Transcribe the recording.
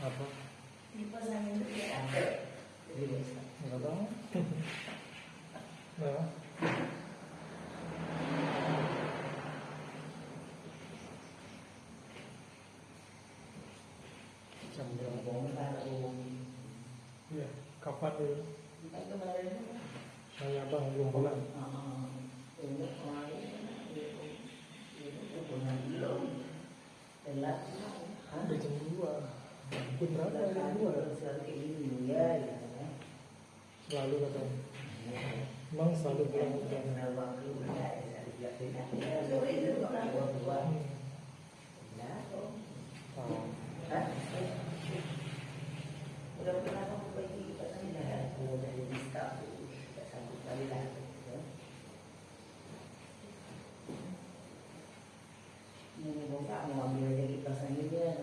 Apa? Ya. Enggak tahu. Nah, jam berapa? Iya, kapan dulu? Saya bang belum pulang. Udah jam dua. Berapa? Selalu. Selalu. Emang selalu bilang Ini bapak mau ambil jadi pasangan ya.